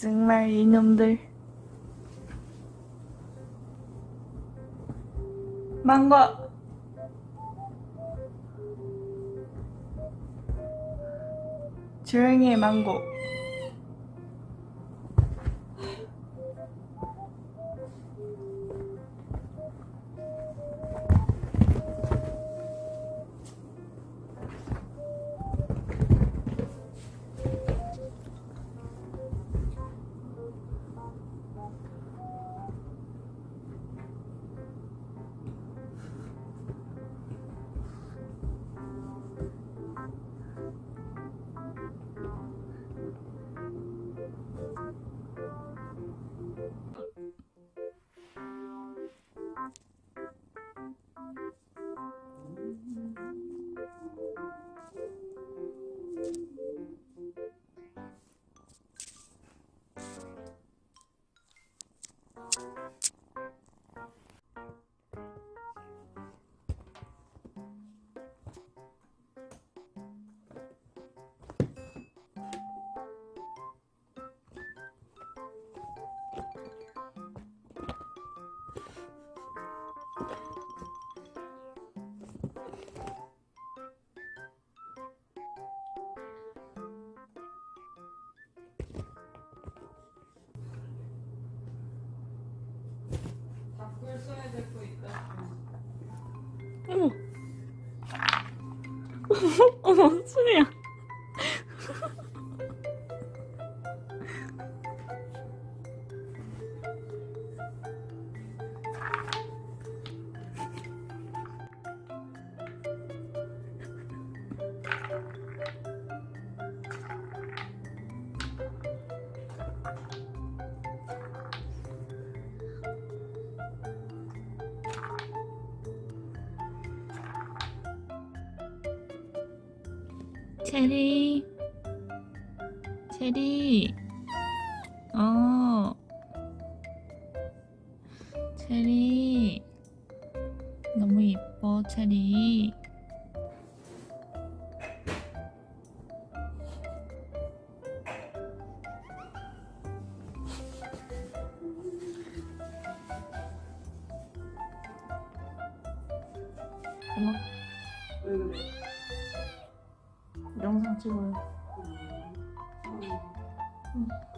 정말 이놈들. 망고. 조용히 해 망고 어머. 어머 소리야 체리. 체리. 어. 체리. 너무 이뻐 체리. 왜 찍어요. 안다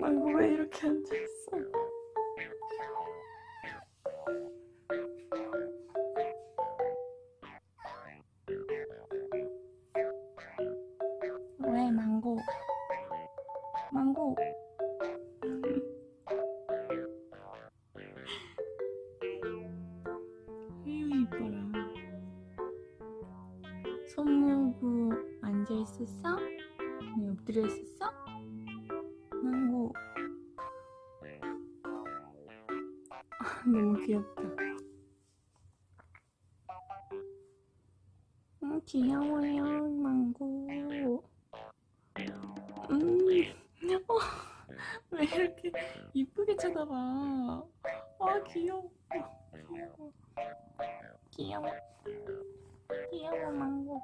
망고 왜 이렇게 앉아있어 왜 망고 망고 휴유 이뻐라 손 모으고 앉아있었어? 왜 엎드려 있었어? 너무 귀엽다. 음, 귀여워요 망고. 음, 어, 왜 이렇게 이쁘게 쳐다봐? 아 귀여워 귀여워. 귀여워. 귀여워 망고.